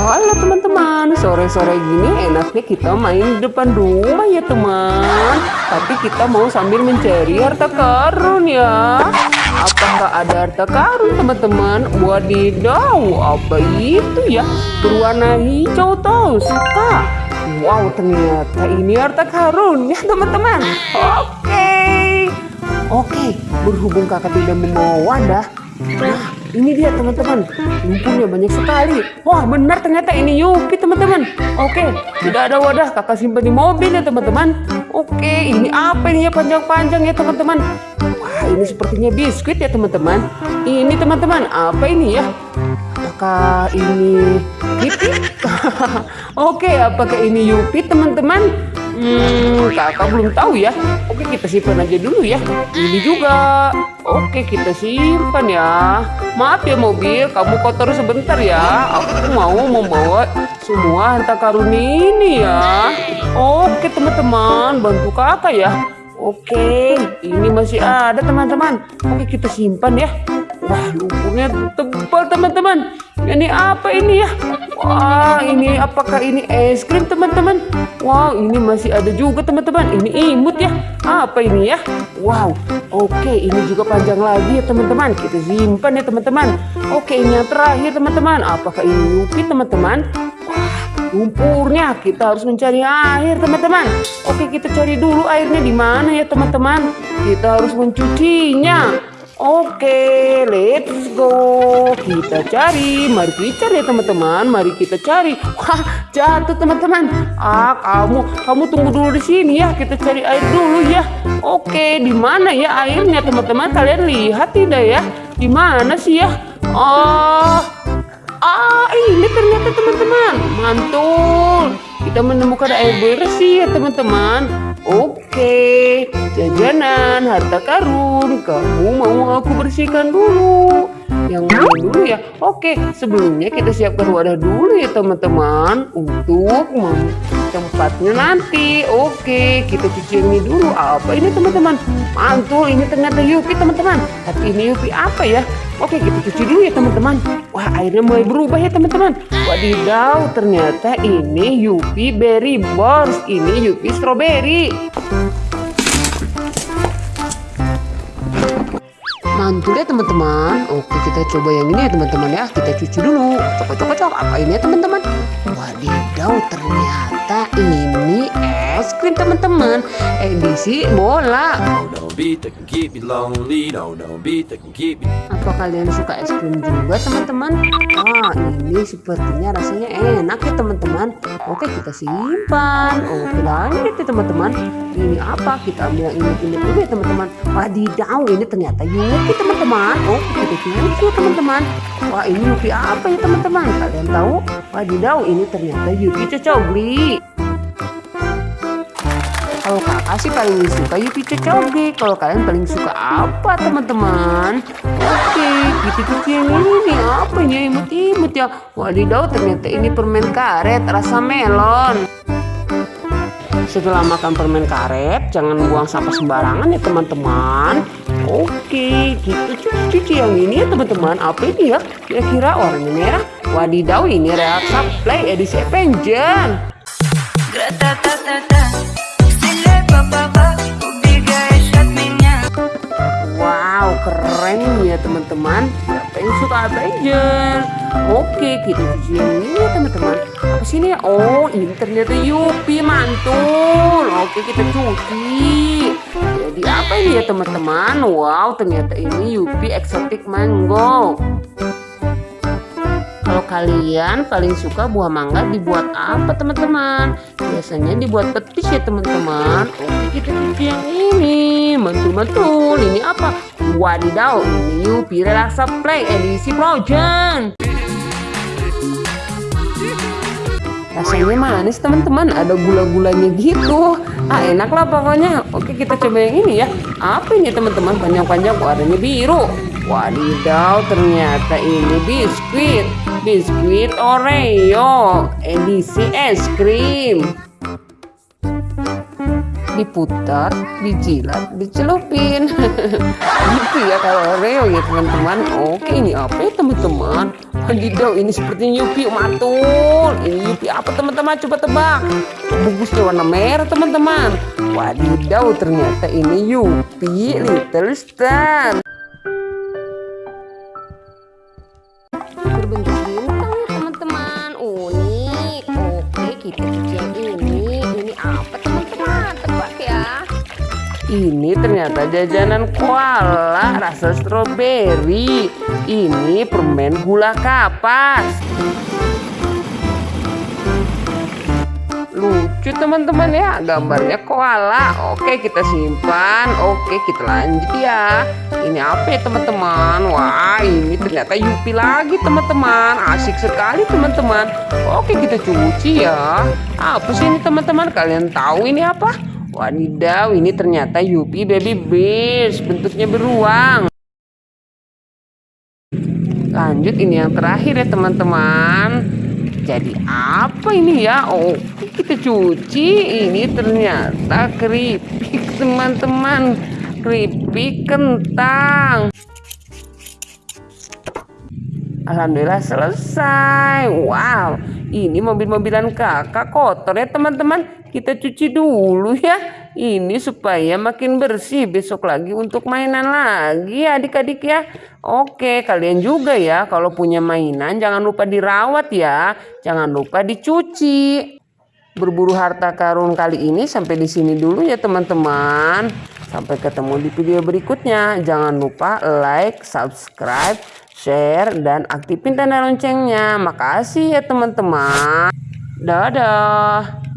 Halo teman-teman, sore-sore gini enaknya kita main di depan rumah ya teman. Tapi kita mau sambil mencari harta karun ya. Apakah ada harta karun teman-teman? Wadidaw, apa itu ya? Berwarna hijau tuh, suka. Wow, ternyata ini harta karun ya teman-teman. Oke. Oke, berhubung kakak tidak membawa wadah Nah, ini dia teman-teman. Lumpurnya banyak sekali. Wah, benar ternyata ini Yupi teman-teman. Oke, tidak ada wadah. Kakak simpan di mobil ya teman-teman. Oke, ini apa ini ya panjang-panjang ya teman-teman. Wah, ini sepertinya biskuit ya teman-teman. Ini teman-teman, apa ini ya? Apakah ini Yupi? Oke, apakah ini Yupi teman-teman? Hmm, kakak belum tahu ya. Oke, kita simpan aja dulu ya. Ini juga. Oke, kita simpan ya. Maaf ya mobil, kamu kotor sebentar ya. Aku mau membawa semua harta karun ini ya. Oke, teman-teman, bantu kakak ya. Oke, ini masih ada teman-teman. Oke, kita simpan ya. Wah, lumpurnya tebal teman-teman. Ini apa ini ya? Wah, ini apakah ini es krim teman-teman? Wow, ini masih ada juga teman-teman. Ini imut ya. Apa ini ya? Wow, oke ini juga panjang lagi ya teman-teman. Kita simpan ya teman-teman. Oke, ini yang terakhir teman-teman. Apakah ini Yupi teman-teman? Wah, lumpurnya kita harus mencari air teman-teman. Oke, kita cari dulu airnya di mana ya teman-teman. Kita harus mencucinya. Oke, let's go. Kita cari. Mari kita cari ya teman-teman. Mari kita cari. Wah, jatuh teman-teman. Ah, kamu kamu tunggu dulu di sini ya. Kita cari air dulu ya. Oke, di mana ya airnya teman-teman? Kalian lihat tidak ya? Di mana sih ya? Oh. Ah, ini ternyata teman-teman. Mantul. Kita menemukan air bersih ya teman-teman. Oke, jajanan harta karun. Kamu mau aku bersihkan dulu? Yang mana dulu ya? Oke, sebelumnya kita siapkan wadah dulu ya teman-teman untuk tempatnya nanti. Oke, kita cuci ini dulu. Apa ini teman-teman? Mantul, ini ternyata Yupi teman-teman. Tapi ini Yupi apa ya? Oke, kita cuci dulu ya teman-teman. Wah, airnya mulai berubah ya teman-teman. Wadidaw, ternyata ini Yupi Berry Bors. Ini Yupi Strawberry. Mantul ya teman-teman. Oke, kita coba yang ini ya teman-teman ya. Kita cuci dulu. Cocok-cocok. Apa ini ya teman-teman? Wadidaw, ternyata ini es krim teman-teman. Edisi bola. Apa kalian suka es krim juga teman-teman? Wah ini sepertinya rasanya enak ya teman-teman. Oke kita simpan. Oke lanjut ya teman-teman. Ini apa? Kita ambil yang ini ini dulu ya teman-teman. Wadidaw ini ternyata Yuki teman-teman. Oke kita cuci ya teman-teman. Wah ini Yuki apa ya teman-teman? Kalian tahu? Wadidaw ini ternyata Yuki cocobli kalau kakak sih paling suka Yuki Cocoge kalau kalian paling suka apa teman-teman? Oke kita cuci yang ini nih apa ini? Imut-imut ya. Wadidaw ternyata ini permen karet rasa melon. Setelah makan permen karet jangan buang sampah sembarangan ya teman-teman. Oke kita cuci-cuci yang ini ya teman-teman. Apa ini ya? Kira-kira warnanya merah. Wadidaw ini Reaksa Play edisi Avenger Wow, keren ya teman-teman. Yang suka Avenger? Oke, kita cuci yang ini ya teman-teman. Apa sih ini? Oh, ini ternyata Yupi mantul. Oke, kita cuci. Jadi apa ini ya teman-teman? Wow, ternyata ini Yupi Exotic Mango. Kalau kalian paling suka buah mangga dibuat apa teman-teman? Biasanya dibuat petis ya teman-teman. Oke kita cuci yang ini. Mantul-mantul. Ini apa? Wadidaw. Ini Yupi Relaxa Play edisi Frozen. Rasanya manis teman-teman. Ada gula-gulanya gitu. Ah enak lah pokoknya. Oke kita coba yang ini ya. Apa ini teman-teman? Panjang-panjang warnanya biru. Wadidaw ternyata ini biskuit Biskuit Oreo Edisi es krim diputar, dijilat, dicelupin. gitu ya kalau Oreo ya teman-teman. Oke ini apa ya teman-teman? Wadidaw ini seperti Yupi matul. Ini Yupi apa teman-teman? Coba tebak. Bungkusnya warna merah teman-teman. Wadidaw ternyata ini Yupi Little Star. Ini ternyata jajanan koala rasa stroberi. Ini permen gula kapas. Lucu teman-teman ya gambarnya koala. Oke kita simpan. Oke kita lanjut ya. Ini apa ya teman-teman? Wah ini ternyata Yupi lagi teman-teman. Asik sekali teman-teman. Oke kita cuci ya. Apa sih ini teman-teman? Kalian tahu ini apa? Wadidaw, ini ternyata Yupi Baby Bears, bentuknya beruang. Lanjut ini yang terakhir ya teman-teman. Jadi apa ini ya? Oh, kita cuci. Ini ternyata keripik teman-teman. Keripik kentang. Alhamdulillah selesai. Wow, ini mobil-mobilan kakak kotor ya teman-teman kita cuci dulu ya. Ini supaya makin bersih besok lagi untuk mainan lagi adik-adik ya. Oke kalian juga ya kalau punya mainan jangan lupa dirawat ya. Jangan lupa dicuci. Berburu harta karun kali ini sampai di sini dulu ya teman-teman. Sampai ketemu di video berikutnya. Jangan lupa like subscribe share dan aktifin tanda loncengnya. Makasih ya teman-teman. Dadah